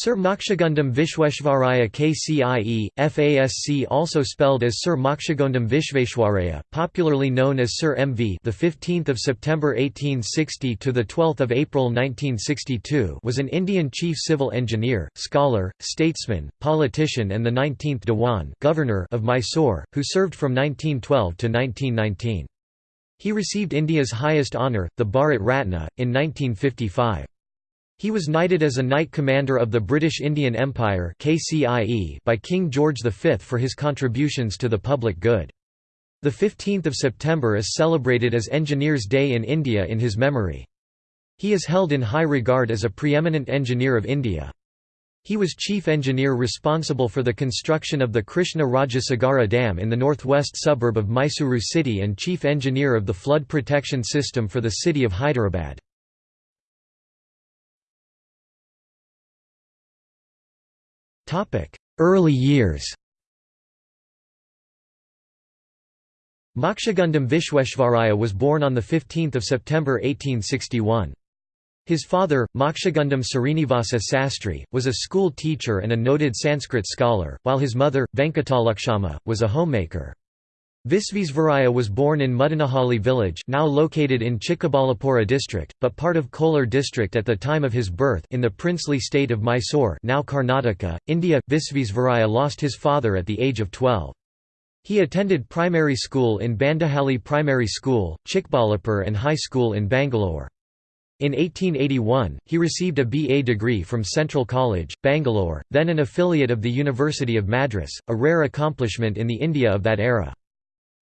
Sir Mokshagundam Visvesvaraya KCIE, FASC also spelled as Sir Mokshagundam Vishveshwaraya, popularly known as Sir MV the 15th of September 1860 to the 12th of April 1962 was an Indian chief civil engineer, scholar, statesman, politician and the 19th Dewan governor of Mysore, who served from 1912 to 1919. He received India's highest honour, the Bharat Ratna, in 1955. He was knighted as a Knight Commander of the British Indian Empire by King George V for his contributions to the public good. The 15th of September is celebrated as Engineers Day in India in his memory. He is held in high regard as a preeminent engineer of India. He was chief engineer responsible for the construction of the Krishna Rajasagara Dam in the northwest suburb of Mysuru city and chief engineer of the flood protection system for the city of Hyderabad. Early years Mokshagundam Visvesvaraya was born on 15 September 1861. His father, Mokshagundam Srinivasa Sastri, was a school teacher and a noted Sanskrit scholar, while his mother, Venkatalakshamma, was a homemaker. Visvesvaraya was born in Mudanahalli village now located in Chikkaballapura district, but part of Kolar district at the time of his birth in the princely state of Mysore now Karnataka, India. Visvesvaraya lost his father at the age of 12. He attended primary school in Bandahalli Primary School, Chikballapur and high school in Bangalore. In 1881, he received a BA degree from Central College, Bangalore, then an affiliate of the University of Madras, a rare accomplishment in the India of that era.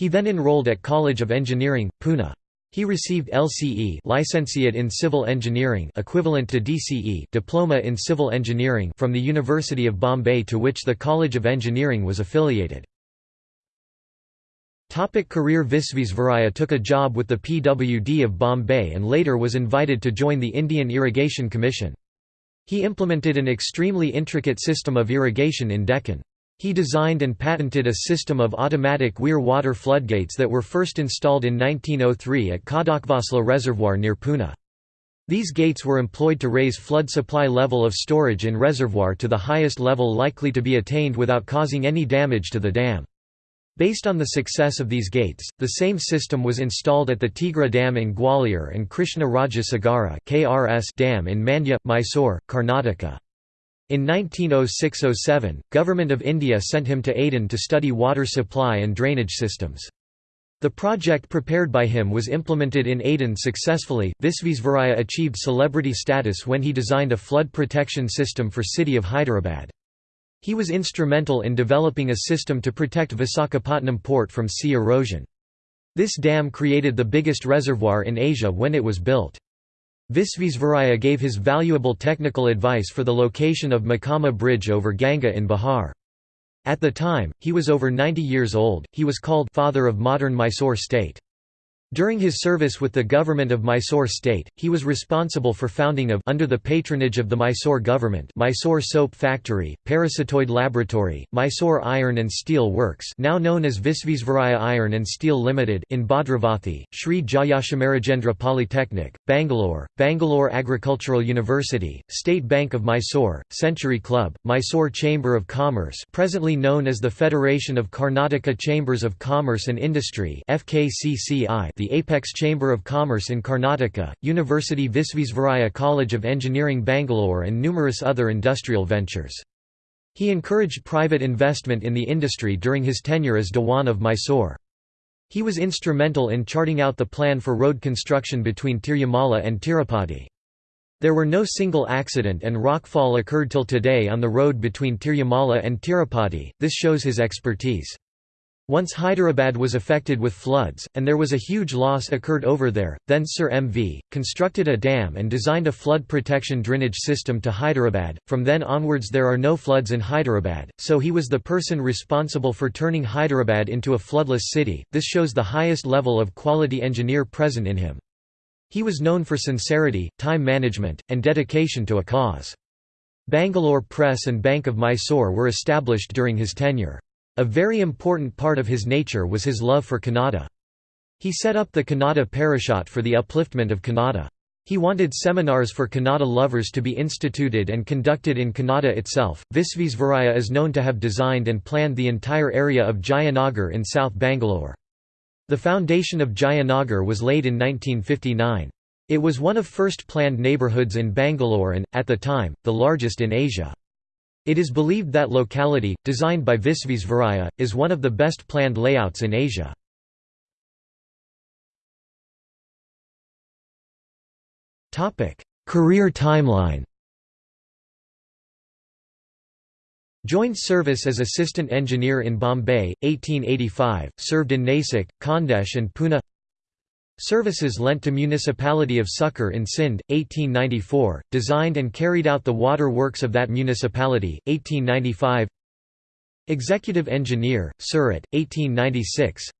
He then enrolled at College of Engineering, Pune. He received LCE Licentiate in Civil Engineering equivalent to DCE Diploma in Civil Engineering from the University of Bombay to which the College of Engineering was affiliated. Topic career Visvesvaraya took a job with the PWD of Bombay and later was invited to join the Indian Irrigation Commission. He implemented an extremely intricate system of irrigation in Deccan. He designed and patented a system of automatic weir water floodgates that were first installed in 1903 at Khadakvasla Reservoir near Pune. These gates were employed to raise flood supply level of storage in reservoir to the highest level likely to be attained without causing any damage to the dam. Based on the success of these gates, the same system was installed at the Tigra Dam in Gwalior and Krishna Raja Sagara Dam in Mandya, Mysore, Karnataka. In 1906–07, Government of India sent him to Aden to study water supply and drainage systems. The project prepared by him was implemented in Aden successfully. Visvesvaraya achieved celebrity status when he designed a flood protection system for city of Hyderabad. He was instrumental in developing a system to protect Visakhapatnam port from sea erosion. This dam created the biggest reservoir in Asia when it was built. Visvesvaraya gave his valuable technical advice for the location of Mokama Bridge over Ganga in Bihar. At the time, he was over 90 years old, he was called «father of modern Mysore state». During his service with the government of Mysore state, he was responsible for founding of under the patronage of the Mysore government Mysore Soap Factory, Parasitoid Laboratory, Mysore Iron and Steel Works now known as Visvesvaraya Iron and Steel Limited in Bhadravathi, Sri Jayachamarajendra Polytechnic, Bangalore, Bangalore Agricultural University, State Bank of Mysore, Century Club, Mysore Chamber of Commerce presently known as the Federation of Karnataka Chambers of Commerce and Industry FKCCI the Apex Chamber of Commerce in Karnataka, University Visvesvaraya College of Engineering Bangalore and numerous other industrial ventures. He encouraged private investment in the industry during his tenure as Dewan of Mysore. He was instrumental in charting out the plan for road construction between Tirumala and Tirupati. There were no single accident and rockfall occurred till today on the road between Tirumala and Tirupati, this shows his expertise. Once Hyderabad was affected with floods, and there was a huge loss occurred over there, then Sir M.V., constructed a dam and designed a flood protection drainage system to Hyderabad. From then onwards there are no floods in Hyderabad, so he was the person responsible for turning Hyderabad into a floodless city. This shows the highest level of quality engineer present in him. He was known for sincerity, time management, and dedication to a cause. Bangalore Press and Bank of Mysore were established during his tenure. A very important part of his nature was his love for Kannada. He set up the Kannada Parishad for the upliftment of Kannada. He wanted seminars for Kannada lovers to be instituted and conducted in Kannada itself. Visvesvaraya is known to have designed and planned the entire area of Jayanagar in South Bangalore. The foundation of Jayanagar was laid in 1959. It was one of first planned neighbourhoods in Bangalore and, at the time, the largest in Asia. It is believed that locality, designed by Visvesvaraya, is one of the best planned layouts in Asia. Career timeline Joined service as assistant engineer in Bombay, 1885, served in Nasik, Khandesh and Pune Services lent to Municipality of Sukkur in Sindh, 1894, designed and carried out the water works of that municipality, 1895 Executive Engineer, Surat, 1896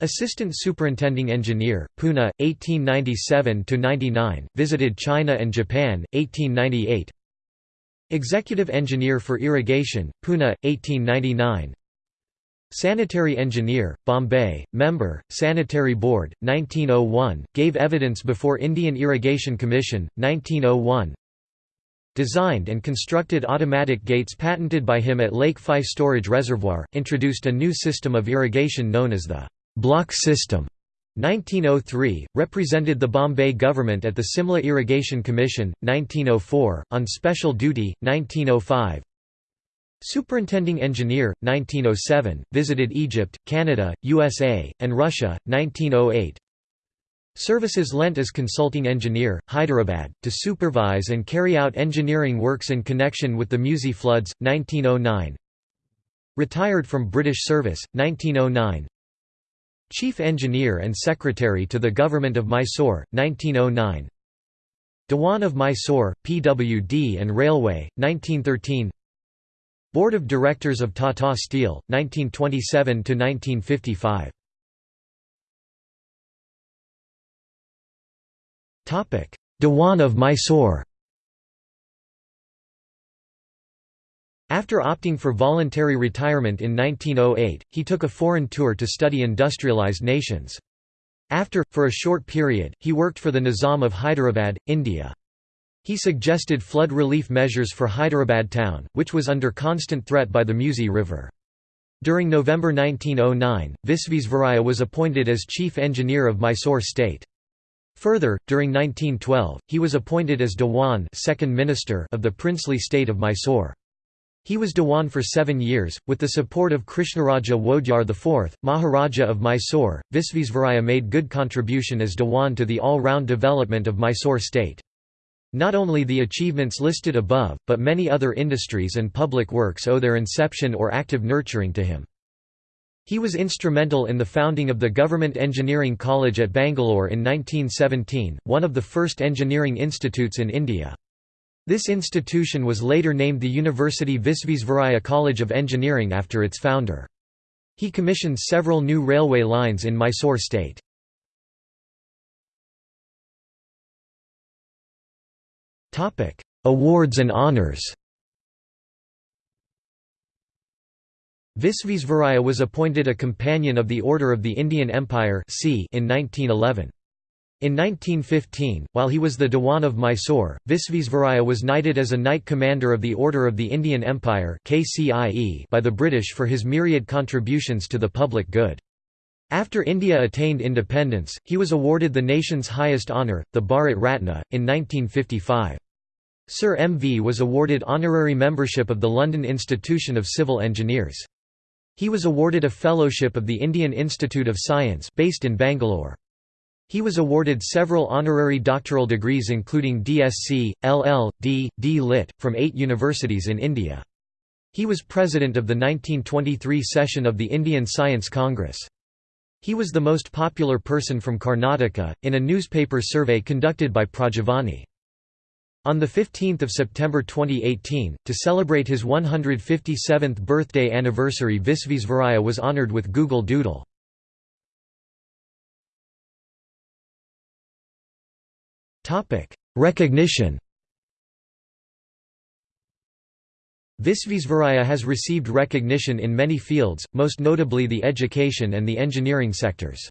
Assistant Superintending Engineer, Pune, 1897–99, visited China and Japan, 1898 Executive Engineer for Irrigation, Pune, 1899 Sanitary Engineer, Bombay, Member, Sanitary Board, 1901, gave evidence before Indian Irrigation Commission, 1901 Designed and constructed automatic gates patented by him at Lake Fife Storage Reservoir, introduced a new system of irrigation known as the block system. 1903, represented the Bombay government at the Simla Irrigation Commission, 1904, on special duty, 1905 Superintending Engineer, 1907, visited Egypt, Canada, USA, and Russia, 1908 Services lent as consulting engineer, Hyderabad, to supervise and carry out engineering works in connection with the Musi floods, 1909 Retired from British service, 1909 Chief Engineer and Secretary to the Government of Mysore, 1909 Dewan of Mysore, PWD and Railway, 1913 Board of Directors of Tata Steel, 1927–1955 Dewan of Mysore After opting for voluntary retirement in 1908, he took a foreign tour to study industrialized nations. After, for a short period, he worked for the Nizam of Hyderabad, India. He suggested flood relief measures for Hyderabad town, which was under constant threat by the Musi River. During November 1909, Visvesvaraya was appointed as chief engineer of Mysore state. Further, during 1912, he was appointed as Dewan second minister of the princely state of Mysore. He was Dewan for seven years, with the support of Krishnaraja Wodeyar IV, Maharaja of Mysore. Visvesvaraya made good contribution as Dewan to the all-round development of Mysore state. Not only the achievements listed above, but many other industries and public works owe their inception or active nurturing to him. He was instrumental in the founding of the Government Engineering College at Bangalore in 1917, one of the first engineering institutes in India. This institution was later named the University Visvesvaraya College of Engineering after its founder. He commissioned several new railway lines in Mysore state. Awards and honours Visvesvaraya was appointed a Companion of the Order of the Indian Empire in 1911. In 1915, while he was the Dewan of Mysore, Visvesvaraya was knighted as a Knight Commander of the Order of the Indian Empire by the British for his myriad contributions to the public good. After India attained independence, he was awarded the nation's highest honour, the Bharat Ratna, in 1955. Sir M.V. was awarded honorary membership of the London Institution of Civil Engineers. He was awarded a fellowship of the Indian Institute of Science based in Bangalore. He was awarded several honorary doctoral degrees including DSc, LL.D., D. Lit. from eight universities in India. He was president of the 1923 session of the Indian Science Congress. He was the most popular person from Karnataka, in a newspaper survey conducted by Prajavani. On 15 September 2018, to celebrate his 157th birthday anniversary Visvesvaraya was honoured with Google Doodle. Recognition Visvesvaraya has received recognition in many fields, most notably the education and the engineering sectors.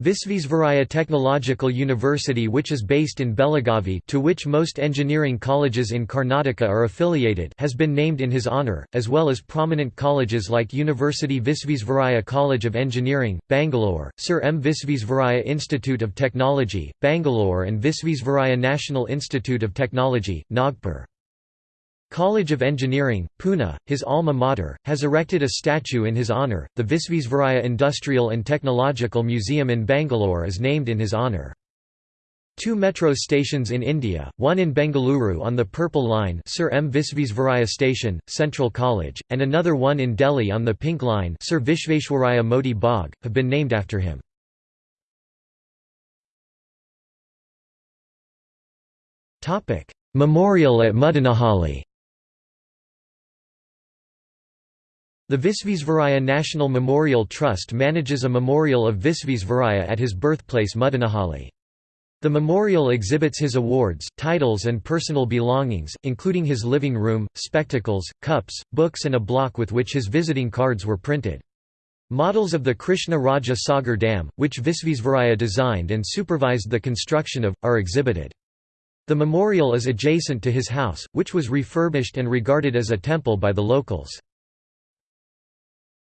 Visvesvaraya Technological University which is based in Belagavi to which most engineering colleges in Karnataka are affiliated has been named in his honour, as well as prominent colleges like University Visvesvaraya College of Engineering, Bangalore, Sir M. Visvesvaraya Institute of Technology, Bangalore and Visvesvaraya National Institute of Technology, Nagpur. College of Engineering, Pune, his alma mater, has erected a statue in his honour. The Visvesvaraya Industrial and Technological Museum in Bangalore is named in his honour. Two metro stations in India, one in Bengaluru on the Purple Line Sir M. Visvesvaraya Station, Central College, and another one in Delhi on the Pink Line Sir Vishveshwaraya Moti Bagh, have been named after him. Memorial at Muddanahalli The Visvesvaraya National Memorial Trust manages a memorial of Visvesvaraya at his birthplace Muddanahalli. The memorial exhibits his awards, titles and personal belongings, including his living room, spectacles, cups, books and a block with which his visiting cards were printed. Models of the Krishna Raja Sagar Dam, which Visvesvaraya designed and supervised the construction of, are exhibited. The memorial is adjacent to his house, which was refurbished and regarded as a temple by the locals.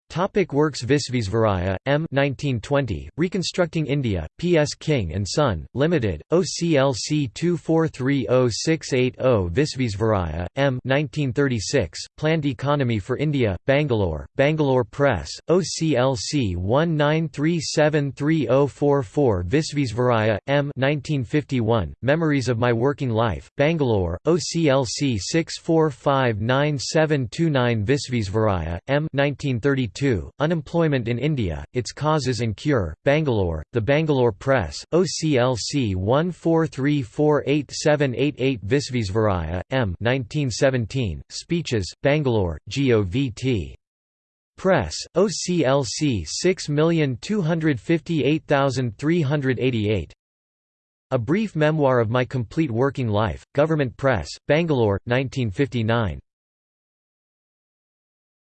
Topic works Visvesvaraya, M. 1920, Reconstructing India, P. S. King & Son, Limited, OCLC 24306880 Visvesvaraya, M. 1936, Planned Economy for India, Bangalore, Bangalore Press, OCLC 19373044 Visvesvaraya, M. 1951, Memories of My Working Life, Bangalore, OCLC 6459729 Visvesvaraya, M. 1932 2, Unemployment in India, Its Causes and Cure, Bangalore, The Bangalore Press, OCLC 14348788 Visvesvaraya, M. 1917, Speeches, Bangalore, GOVT. Press, OCLC 6258388 A Brief Memoir of My Complete Working Life, Government Press, Bangalore, 1959.